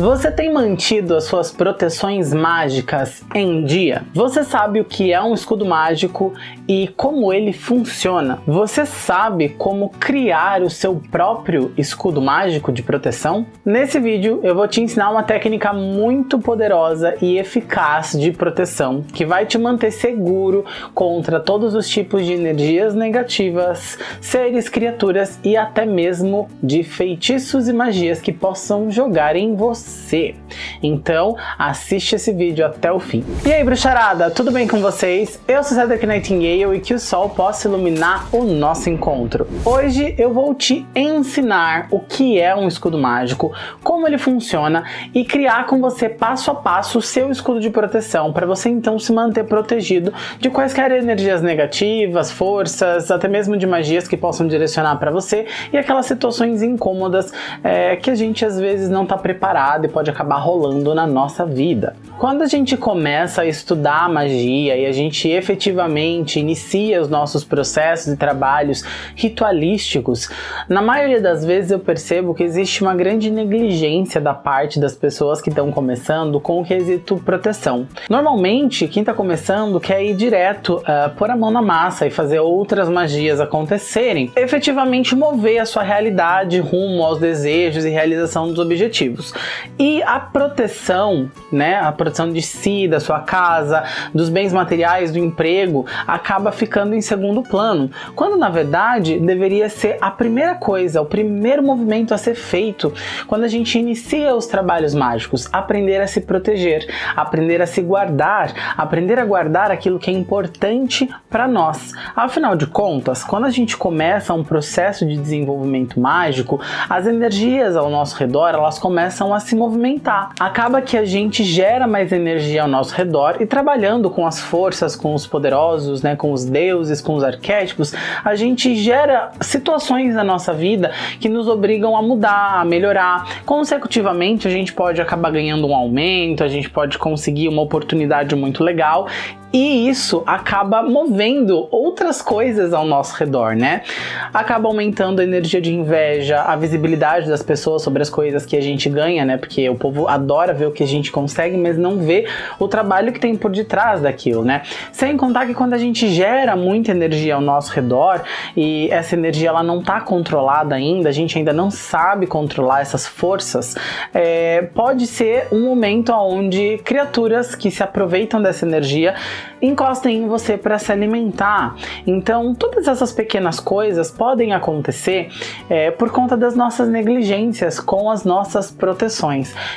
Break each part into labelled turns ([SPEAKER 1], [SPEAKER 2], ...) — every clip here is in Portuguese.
[SPEAKER 1] Você tem mantido as suas proteções mágicas em dia? Você sabe o que é um escudo mágico e como ele funciona? Você sabe como criar o seu próprio escudo mágico de proteção? Nesse vídeo eu vou te ensinar uma técnica muito poderosa e eficaz de proteção que vai te manter seguro contra todos os tipos de energias negativas, seres, criaturas e até mesmo de feitiços e magias que possam jogar em você você. Então, assiste esse vídeo até o fim. E aí, bruxarada, tudo bem com vocês? Eu sou Cedric Nightingale e que o sol possa iluminar o nosso encontro. Hoje eu vou te ensinar o que é um escudo mágico, como ele funciona e criar com você passo a passo o seu escudo de proteção para você então se manter protegido de quaisquer energias negativas, forças, até mesmo de magias que possam direcionar para você e aquelas situações incômodas é, que a gente às vezes não está preparado e pode acabar rolando na nossa vida. Quando a gente começa a estudar magia e a gente efetivamente inicia os nossos processos e trabalhos ritualísticos, na maioria das vezes eu percebo que existe uma grande negligência da parte das pessoas que estão começando com o quesito proteção. Normalmente, quem está começando quer ir direto, uh, pôr a mão na massa e fazer outras magias acontecerem, efetivamente mover a sua realidade rumo aos desejos e realização dos objetivos. E a proteção, né, a proteção de si, da sua casa, dos bens materiais, do emprego, acaba ficando em segundo plano, quando na verdade deveria ser a primeira coisa, o primeiro movimento a ser feito quando a gente inicia os trabalhos mágicos, aprender a se proteger, aprender a se guardar, aprender a guardar aquilo que é importante para nós. Afinal de contas, quando a gente começa um processo de desenvolvimento mágico, as energias ao nosso redor, elas começam a se movimentar. Acaba que a gente gera mais energia ao nosso redor e trabalhando com as forças, com os poderosos, né, com os deuses, com os arquétipos, a gente gera situações na nossa vida que nos obrigam a mudar, a melhorar. Consecutivamente, a gente pode acabar ganhando um aumento, a gente pode conseguir uma oportunidade muito legal e isso acaba movendo outras coisas ao nosso redor, né? Acaba aumentando a energia de inveja, a visibilidade das pessoas sobre as coisas que a gente ganha, né? Porque o povo adora ver o que a gente consegue, mas não vê o trabalho que tem por detrás daquilo, né? Sem contar que quando a gente gera muita energia ao nosso redor e essa energia ela não está controlada ainda, a gente ainda não sabe controlar essas forças, é, pode ser um momento onde criaturas que se aproveitam dessa energia encostem em você para se alimentar. Então, todas essas pequenas coisas podem acontecer é, por conta das nossas negligências com as nossas proteções.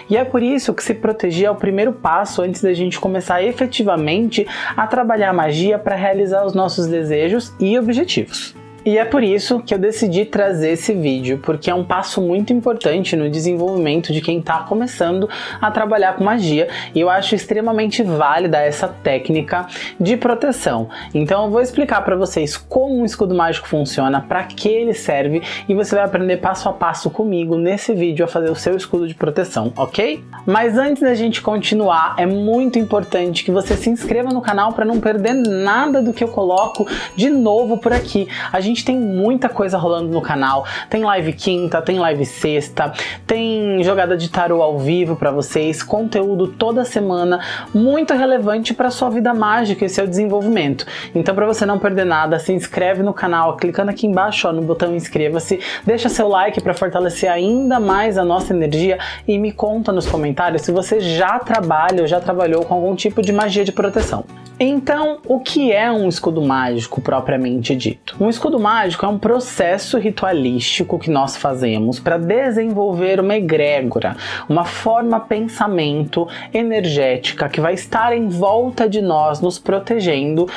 [SPEAKER 1] E é por isso que se proteger é o primeiro passo antes da gente começar efetivamente a trabalhar a magia para realizar os nossos desejos e objetivos. E é por isso que eu decidi trazer esse vídeo, porque é um passo muito importante no desenvolvimento de quem está começando a trabalhar com magia, e eu acho extremamente válida essa técnica de proteção. Então eu vou explicar para vocês como um escudo mágico funciona, para que ele serve, e você vai aprender passo a passo comigo nesse vídeo a fazer o seu escudo de proteção, ok? Mas antes da gente continuar, é muito importante que você se inscreva no canal para não perder nada do que eu coloco de novo por aqui. A gente gente tem muita coisa rolando no canal. Tem live quinta, tem live sexta, tem jogada de tarô ao vivo para vocês, conteúdo toda semana, muito relevante para sua vida mágica e seu desenvolvimento. Então para você não perder nada, se inscreve no canal, clicando aqui embaixo ó, no botão inscreva-se, deixa seu like para fortalecer ainda mais a nossa energia e me conta nos comentários se você já trabalha ou já trabalhou com algum tipo de magia de proteção. Então, o que é um escudo mágico propriamente dito? Um escudo mágico é um processo ritualístico que nós fazemos para desenvolver uma egrégora, uma forma pensamento energética que vai estar em volta de nós, nos protegendo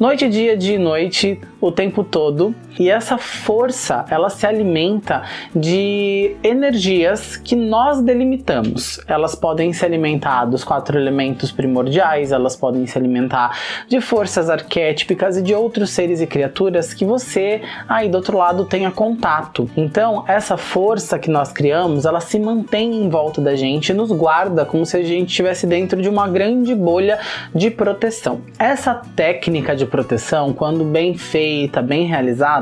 [SPEAKER 1] noite, dia, dia e noite, o tempo todo. E essa força, ela se alimenta de energias que nós delimitamos. Elas podem se alimentar dos quatro elementos primordiais, elas podem se alimentar de forças arquétipicas e de outros seres e criaturas que você aí do outro lado tenha contato. Então, essa força que nós criamos, ela se mantém em volta da gente e nos guarda como se a gente estivesse dentro de uma grande bolha de proteção. Essa técnica de proteção, quando bem feita, bem realizada,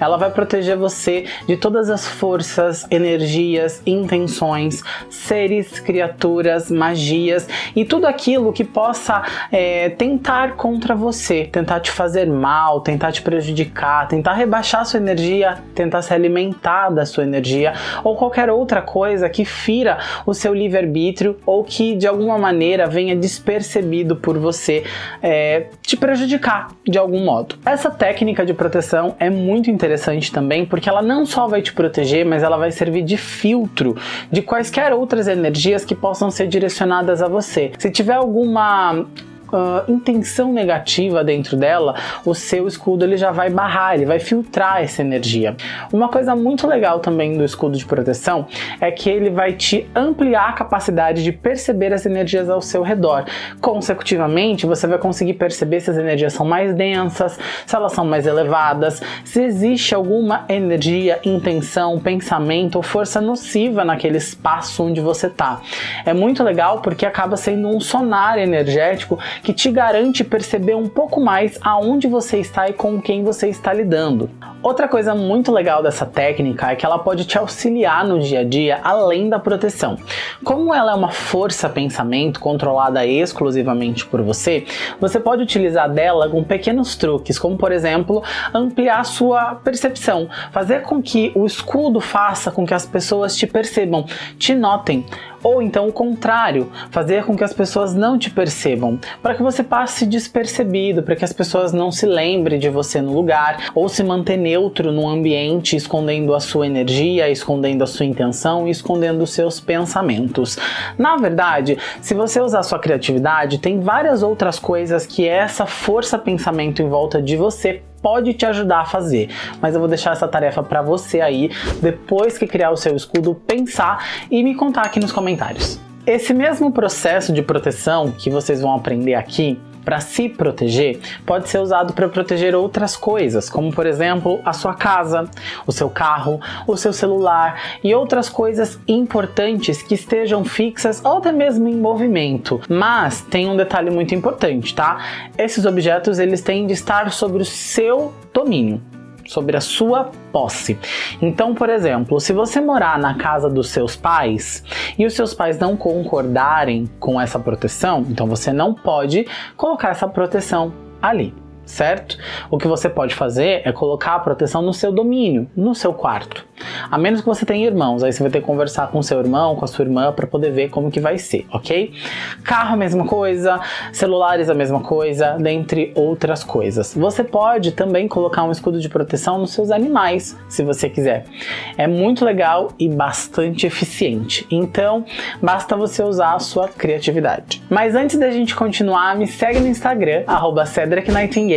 [SPEAKER 1] ela vai proteger você de todas as forças, energias, intenções, seres, criaturas, magias e tudo aquilo que possa é, tentar contra você, tentar te fazer mal, tentar te prejudicar, tentar rebaixar sua energia, tentar se alimentar da sua energia ou qualquer outra coisa que fira o seu livre-arbítrio ou que de alguma maneira venha despercebido por você é, te prejudicar de algum modo. Essa técnica de proteção é muito interessante também porque ela não só vai te proteger, mas ela vai servir de filtro de quaisquer outras energias que possam ser direcionadas a você. Se tiver alguma uh, intenção negativa dentro dela, o seu escudo ele já vai barrar, ele vai filtrar essa energia. Uma coisa muito legal também do escudo de proteção é que ele vai te ampliar a capacidade de perceber as energias ao seu redor. Consecutivamente, você vai conseguir perceber se as energias são mais densas, se elas são mais elevadas, se existe alguma energia, intenção, pensamento ou força nociva naquele espaço onde você está. É muito legal porque acaba sendo um sonar energético que te garante perceber um pouco mais aonde você está e com quem você está lidando. Outra coisa muito legal dessa técnica é que ela pode te auxiliar no dia a dia além da proteção. Como ela é uma força pensamento controlada exclusivamente por você, você pode utilizar dela com pequenos truques, como por exemplo, ampliar sua percepção, fazer com que o escudo faça com que as pessoas te percebam, te notem, ou então o contrário, fazer com que as pessoas não te percebam, para que você passe despercebido, para que as pessoas não se lembrem de você no lugar, ou se manter neutro no ambiente, escondendo a sua energia, escondendo a sua intenção escondendo os seus pensamentos. Na verdade, se você usar sua criatividade, tem várias outras coisas que essa força pensamento em volta de você pode te ajudar a fazer, mas eu vou deixar essa tarefa para você aí, depois que criar o seu escudo, pensar e me contar aqui nos comentários. Esse mesmo processo de proteção que vocês vão aprender aqui, para se proteger pode ser usado para proteger outras coisas, como por exemplo a sua casa, o seu carro, o seu celular e outras coisas importantes que estejam fixas ou até mesmo em movimento. Mas tem um detalhe muito importante, tá? Esses objetos eles têm de estar sobre o seu domínio sobre a sua posse. Então, por exemplo, se você morar na casa dos seus pais e os seus pais não concordarem com essa proteção, então você não pode colocar essa proteção ali certo? O que você pode fazer é colocar a proteção no seu domínio, no seu quarto. A menos que você tenha irmãos, aí você vai ter que conversar com seu irmão, com a sua irmã para poder ver como que vai ser, ok? Carro a mesma coisa, celulares a mesma coisa, dentre outras coisas. Você pode também colocar um escudo de proteção nos seus animais, se você quiser. É muito legal e bastante eficiente. Então, basta você usar a sua criatividade. Mas antes da gente continuar, me segue no Instagram, @cedricnightingale.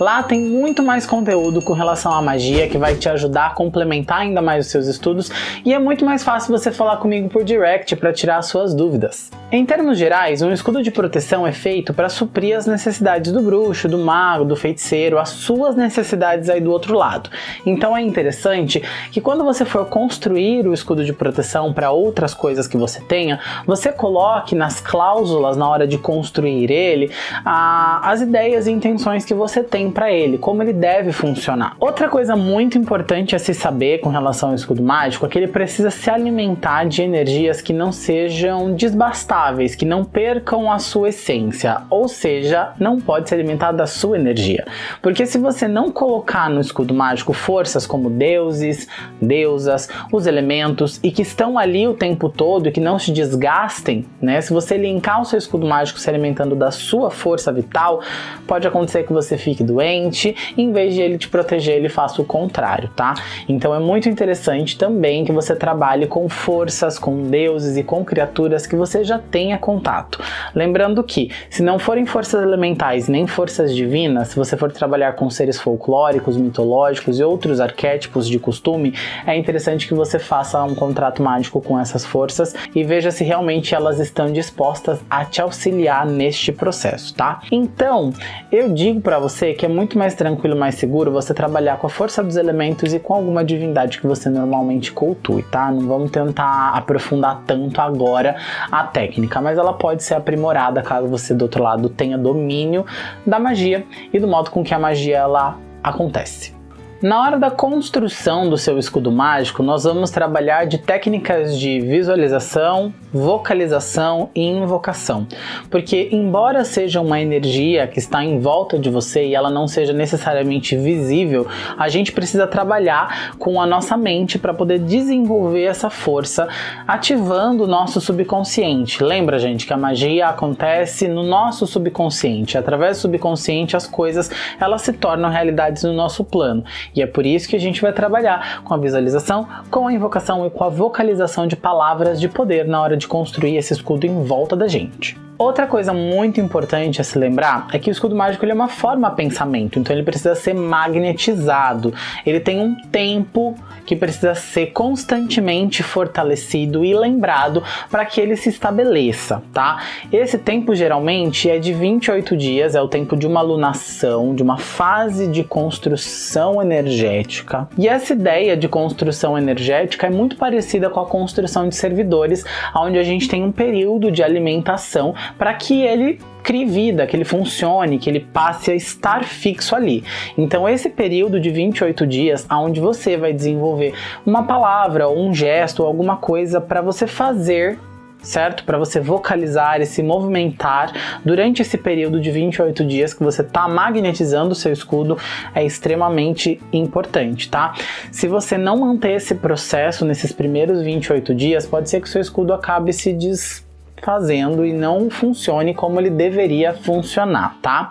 [SPEAKER 1] Lá tem muito mais conteúdo com relação à magia que vai te ajudar a complementar ainda mais os seus estudos e é muito mais fácil você falar comigo por direct para tirar suas dúvidas. Em termos gerais, um escudo de proteção é feito para suprir as necessidades do bruxo, do mago, do feiticeiro, as suas necessidades aí do outro lado. Então é interessante que quando você for construir o escudo de proteção para outras coisas que você tenha, você coloque nas cláusulas na hora de construir ele a, as ideias e intenções que você tem para ele, como ele deve funcionar. Outra coisa muito importante a se saber com relação ao escudo mágico é que ele precisa se alimentar de energias que não sejam desbastáveis, que não percam a sua essência, ou seja, não pode se alimentar da sua energia. Porque se você não colocar no escudo mágico forças como deuses, deusas, os elementos e que estão ali o tempo todo e que não se desgastem, né? Se você linkar o seu escudo mágico se alimentando da sua força vital, pode acontecer que você fique doente, em vez de ele te proteger, ele faça o contrário, tá? Então é muito muito interessante também que você trabalhe com forças, com deuses e com criaturas que você já tenha contato. Lembrando que, se não forem forças elementais nem forças divinas, se você for trabalhar com seres folclóricos, mitológicos e outros arquétipos de costume, é interessante que você faça um contrato mágico com essas forças e veja se realmente elas estão dispostas a te auxiliar neste processo, tá? Então, eu digo para para você que é muito mais tranquilo, mais seguro você trabalhar com a força dos elementos e com alguma divindade que você normalmente cultue, tá? Não vamos tentar aprofundar tanto agora a técnica, mas ela pode ser aprimorada caso você do outro lado tenha domínio da magia e do modo com que a magia ela acontece. Na hora da construção do seu escudo mágico, nós vamos trabalhar de técnicas de visualização, vocalização e invocação. Porque embora seja uma energia que está em volta de você e ela não seja necessariamente visível, a gente precisa trabalhar com a nossa mente para poder desenvolver essa força, ativando o nosso subconsciente. Lembra, gente, que a magia acontece no nosso subconsciente. Através do subconsciente, as coisas elas se tornam realidades no nosso plano. E é por isso que a gente vai trabalhar com a visualização, com a invocação e com a vocalização de palavras de poder na hora de construir esse escudo em volta da gente. Outra coisa muito importante a se lembrar é que o escudo mágico ele é uma forma pensamento, então ele precisa ser magnetizado. Ele tem um tempo que precisa ser constantemente fortalecido e lembrado para que ele se estabeleça, tá? Esse tempo geralmente é de 28 dias, é o tempo de uma lunação, de uma fase de construção energética. E essa ideia de construção energética é muito parecida com a construção de servidores, onde a gente tem um período de alimentação para que ele crie vida, que ele funcione, que ele passe a estar fixo ali. Então esse período de 28 dias, onde você vai desenvolver uma palavra, ou um gesto, ou alguma coisa para você fazer certo? Para você vocalizar e se movimentar durante esse período de 28 dias que você está magnetizando o seu escudo é extremamente importante, tá? Se você não manter esse processo nesses primeiros 28 dias, pode ser que o seu escudo acabe se des fazendo e não funcione como ele deveria funcionar, tá?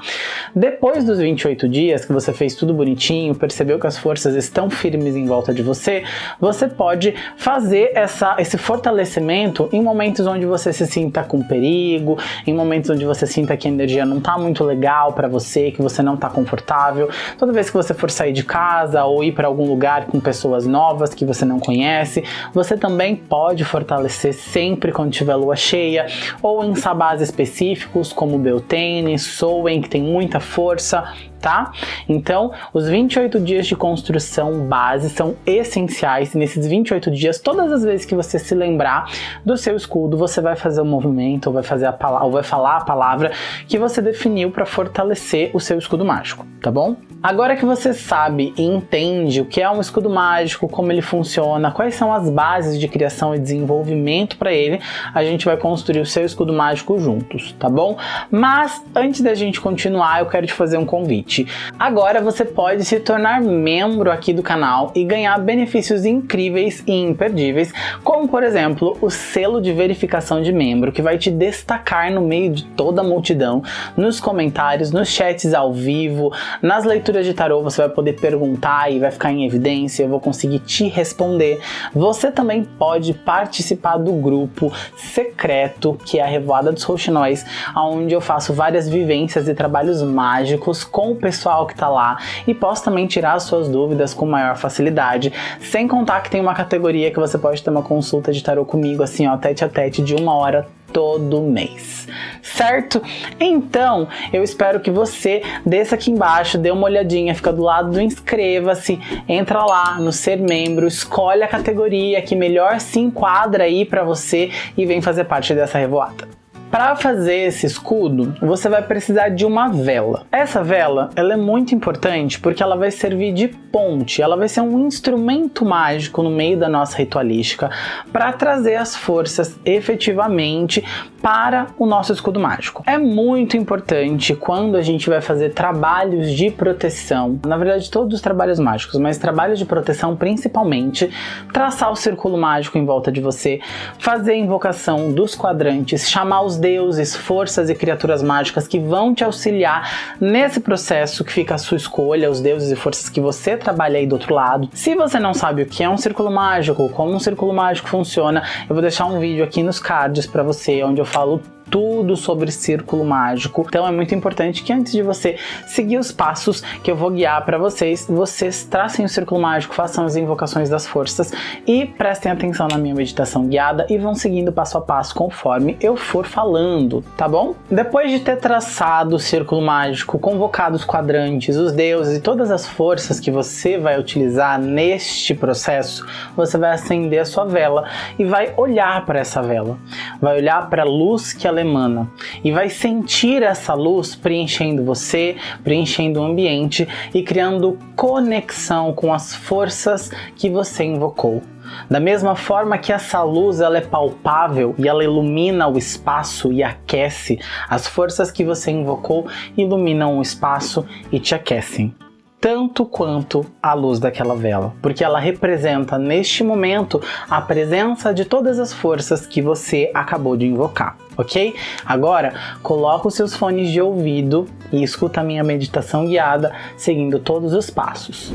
[SPEAKER 1] Depois dos 28 dias que você fez tudo bonitinho, percebeu que as forças estão firmes em volta de você, você pode fazer essa, esse fortalecimento em momentos onde você se sinta com perigo, em momentos onde você sinta que a energia não tá muito legal para você, que você não tá confortável. Toda vez que você for sair de casa ou ir para algum lugar com pessoas novas que você não conhece, você também pode fortalecer sempre quando tiver lua cheia, ou em sabás específicos como Beltane, Sowen, que tem muita força, tá? Então, os 28 dias de construção base são essenciais. Nesses 28 dias, todas as vezes que você se lembrar do seu escudo, você vai fazer o um movimento, ou vai, fazer a palavra, ou vai falar a palavra que você definiu para fortalecer o seu escudo mágico, tá bom? Agora que você sabe e entende o que é um escudo mágico, como ele funciona, quais são as bases de criação e desenvolvimento para ele, a gente vai construir o seu escudo mágico juntos, tá bom? Mas antes da gente continuar, eu quero te fazer um convite. Agora você pode se tornar membro aqui do canal e ganhar benefícios incríveis e imperdíveis, como por exemplo, o selo de verificação de membro, que vai te destacar no meio de toda a multidão, nos comentários, nos chats ao vivo, nas leituras de tarô você vai poder perguntar e vai ficar em evidência, eu vou conseguir te responder. Você também pode participar do grupo secreto, que é a Revoada dos Rouxinóis, onde eu faço várias vivências e trabalhos mágicos com o pessoal que está lá e posso também tirar suas dúvidas com maior facilidade, sem contar que tem uma categoria que você pode ter uma consulta de tarô comigo, assim ó, tete a tete de uma hora todo mês, certo? Então, eu espero que você desça aqui embaixo, dê uma olhadinha, fica do lado do inscreva-se, entra lá no ser membro, escolhe a categoria que melhor se enquadra aí para você e vem fazer parte dessa revoada. Para fazer esse escudo, você vai precisar de uma vela. Essa vela, ela é muito importante porque ela vai servir de ponte, ela vai ser um instrumento mágico no meio da nossa ritualística para trazer as forças efetivamente para o nosso escudo mágico. É muito importante quando a gente vai fazer trabalhos de proteção, na verdade todos os trabalhos mágicos, mas trabalhos de proteção principalmente, traçar o círculo mágico em volta de você, fazer a invocação dos quadrantes, chamar os deuses, forças e criaturas mágicas que vão te auxiliar nesse processo que fica a sua escolha, os deuses e forças que você trabalha aí do outro lado. Se você não sabe o que é um círculo mágico, como um círculo mágico funciona, eu vou deixar um vídeo aqui nos cards para você, onde eu falo tudo sobre círculo mágico. Então é muito importante que antes de você seguir os passos que eu vou guiar para vocês, vocês tracem o círculo mágico, façam as invocações das forças e prestem atenção na minha meditação guiada e vão seguindo passo a passo conforme eu for falando, tá bom? Depois de ter traçado o círculo mágico, convocado os quadrantes, os deuses e todas as forças que você vai utilizar neste processo, você vai acender a sua vela e vai olhar para essa vela, vai olhar para a luz que ela emana e vai sentir essa luz preenchendo você, preenchendo o ambiente e criando conexão com as forças que você invocou. Da mesma forma que essa luz ela é palpável e ela ilumina o espaço e aquece, as forças que você invocou iluminam o espaço e te aquecem tanto quanto a luz daquela vela, porque ela representa neste momento a presença de todas as forças que você acabou de invocar, ok? Agora, coloca os seus fones de ouvido e escuta a minha meditação guiada seguindo todos os passos.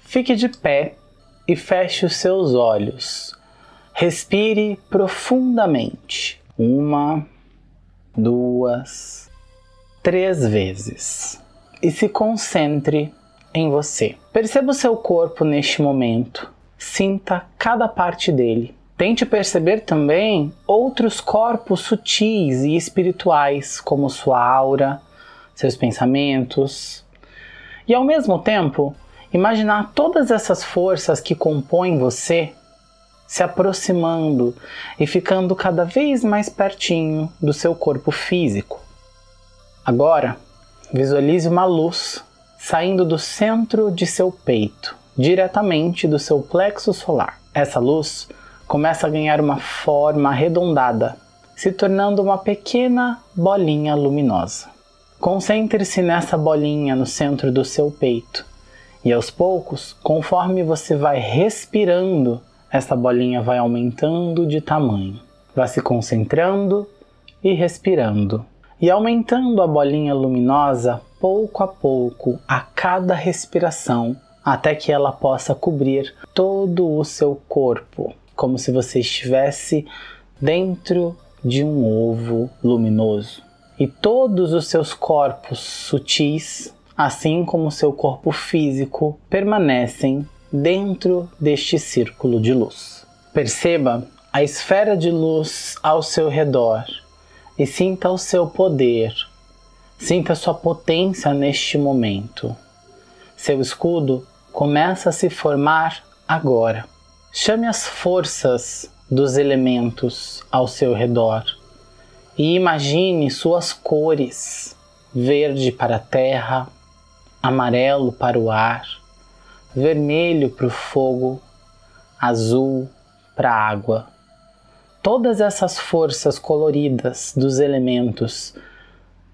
[SPEAKER 1] Fique de pé e feche os seus olhos. Respire profundamente. Uma, duas, três vezes. E se concentre em você. Perceba o seu corpo neste momento. Sinta cada parte dele. Tente perceber também outros corpos sutis e espirituais, como sua aura, seus pensamentos. E ao mesmo tempo, Imaginar todas essas forças que compõem você se aproximando e ficando cada vez mais pertinho do seu corpo físico. Agora, visualize uma luz saindo do centro de seu peito, diretamente do seu plexo solar. Essa luz começa a ganhar uma forma arredondada, se tornando uma pequena bolinha luminosa. Concentre-se nessa bolinha no centro do seu peito e aos poucos, conforme você vai respirando, essa bolinha vai aumentando de tamanho. Vai se concentrando e respirando. E aumentando a bolinha luminosa pouco a pouco, a cada respiração, até que ela possa cobrir todo o seu corpo, como se você estivesse dentro de um ovo luminoso. E todos os seus corpos sutis assim como seu corpo físico, permanecem dentro deste círculo de luz. Perceba a esfera de luz ao seu redor e sinta o seu poder, sinta sua potência neste momento. Seu escudo começa a se formar agora. Chame as forças dos elementos ao seu redor e imagine suas cores: verde para a terra, amarelo para o ar, vermelho para o fogo, azul para a água. Todas essas forças coloridas dos elementos,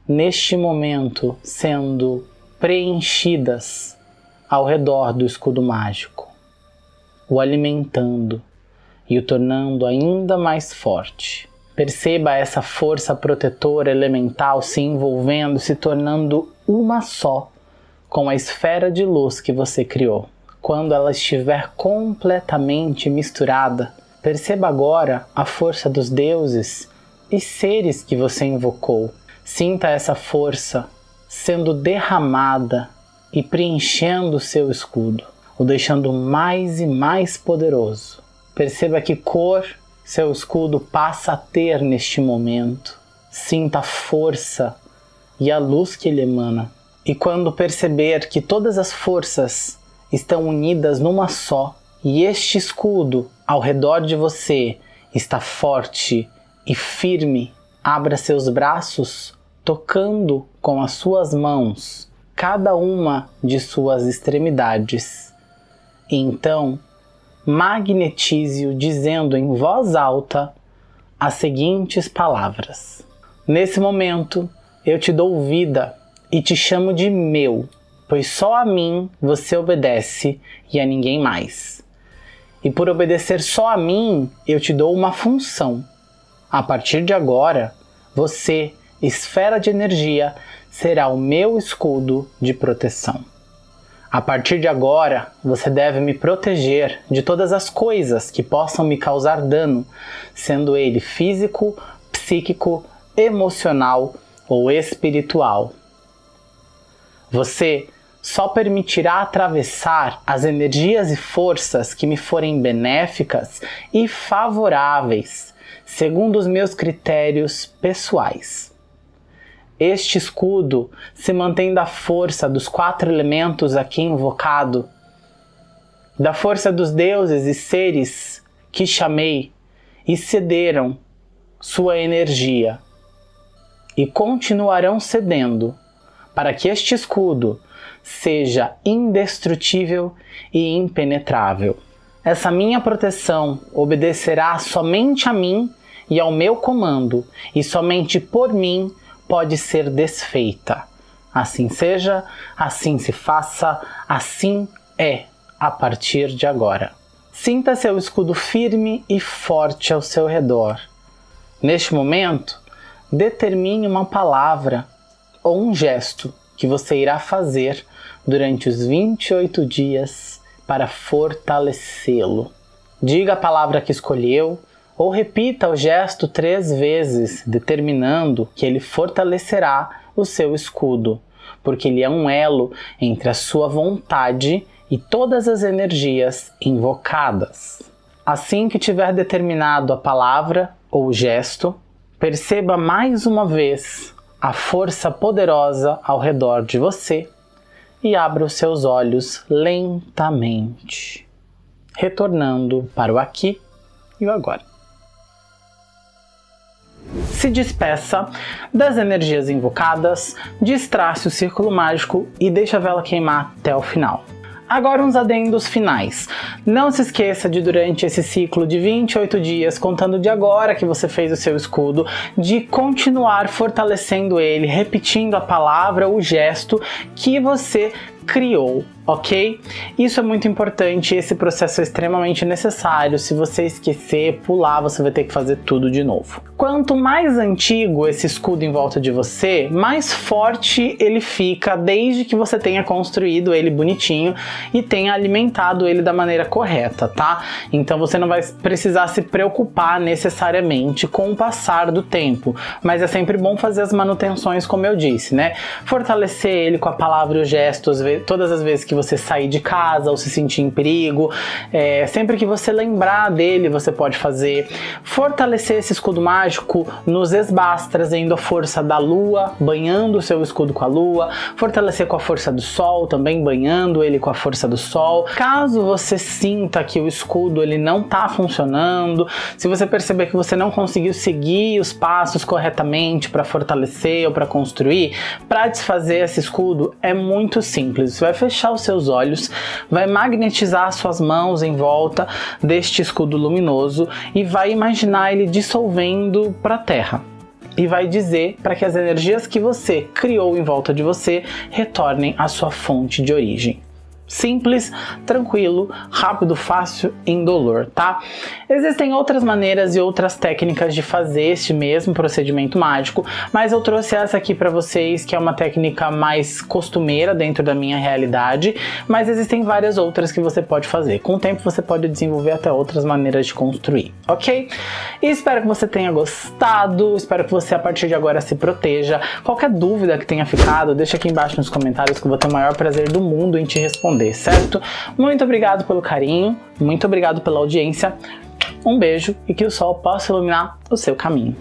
[SPEAKER 1] neste momento, sendo preenchidas ao redor do escudo mágico, o alimentando e o tornando ainda mais forte. Perceba essa força protetora elemental se envolvendo, se tornando uma só com a esfera de luz que você criou. Quando ela estiver completamente misturada, perceba agora a força dos deuses e seres que você invocou. Sinta essa força sendo derramada e preenchendo seu escudo, o deixando mais e mais poderoso. Perceba que cor seu escudo passa a ter neste momento. Sinta a força e a luz que ele emana. E quando perceber que todas as forças estão unidas numa só, e este escudo ao redor de você está forte e firme, abra seus braços, tocando com as suas mãos cada uma de suas extremidades. E então, magnetize-o dizendo em voz alta as seguintes palavras: Nesse momento, eu te dou vida e te chamo de meu, pois só a mim você obedece e a ninguém mais. E por obedecer só a mim, eu te dou uma função. A partir de agora, você, esfera de energia, será o meu escudo de proteção. A partir de agora, você deve me proteger de todas as coisas que possam me causar dano, sendo ele físico, psíquico, emocional ou espiritual. Você só permitirá atravessar as energias e forças que me forem benéficas e favoráveis, segundo os meus critérios pessoais. Este escudo se mantém da força dos quatro elementos aqui invocado, da força dos deuses e seres que chamei e cederam sua energia e continuarão cedendo para que este escudo seja indestrutível e impenetrável. Essa minha proteção obedecerá somente a mim e ao meu comando, e somente por mim pode ser desfeita. Assim seja, assim se faça, assim é a partir de agora. Sinta seu escudo firme e forte ao seu redor. Neste momento, determine uma palavra ou um gesto que você irá fazer durante os 28 dias para fortalecê-lo. Diga a palavra que escolheu ou repita o gesto três vezes, determinando que ele fortalecerá o seu escudo, porque ele é um elo entre a sua vontade e todas as energias invocadas. Assim que tiver determinado a palavra ou gesto, perceba mais uma vez a força poderosa ao redor de você e abra os seus olhos lentamente, retornando para o aqui e o agora. Se despeça das energias invocadas, distrace o círculo mágico e deixa a vela queimar até o final. Agora uns adendos finais. Não se esqueça de durante esse ciclo de 28 dias, contando de agora que você fez o seu escudo, de continuar fortalecendo ele, repetindo a palavra, o gesto que você criou ok? Isso é muito importante, esse processo é extremamente necessário, se você esquecer, pular, você vai ter que fazer tudo de novo. Quanto mais antigo esse escudo em volta de você, mais forte ele fica desde que você tenha construído ele bonitinho e tenha alimentado ele da maneira correta, tá? Então você não vai precisar se preocupar necessariamente com o passar do tempo, mas é sempre bom fazer as manutenções como eu disse, né? Fortalecer ele com a palavra e o gesto todas as vezes que você sair de casa ou se sentir em perigo. É, sempre que você lembrar dele, você pode fazer. Fortalecer esse escudo mágico nos esbás, trazendo a força da lua, banhando o seu escudo com a lua. Fortalecer com a força do sol, também banhando ele com a força do sol. Caso você sinta que o escudo ele não está funcionando, se você perceber que você não conseguiu seguir os passos corretamente para fortalecer ou para construir, para desfazer esse escudo é muito simples. Você vai fechar os seus olhos, vai magnetizar suas mãos em volta deste escudo luminoso e vai imaginar ele dissolvendo para a Terra e vai dizer para que as energias que você criou em volta de você retornem à sua fonte de origem. Simples, tranquilo, rápido, fácil, indolor, tá? Existem outras maneiras e outras técnicas de fazer este mesmo procedimento mágico, mas eu trouxe essa aqui para vocês, que é uma técnica mais costumeira dentro da minha realidade, mas existem várias outras que você pode fazer. Com o tempo você pode desenvolver até outras maneiras de construir, ok? E espero que você tenha gostado, espero que você a partir de agora se proteja. Qualquer dúvida que tenha ficado, deixa aqui embaixo nos comentários que eu vou ter o maior prazer do mundo em te responder responder, certo? Muito obrigado pelo carinho, muito obrigado pela audiência, um beijo e que o sol possa iluminar o seu caminho.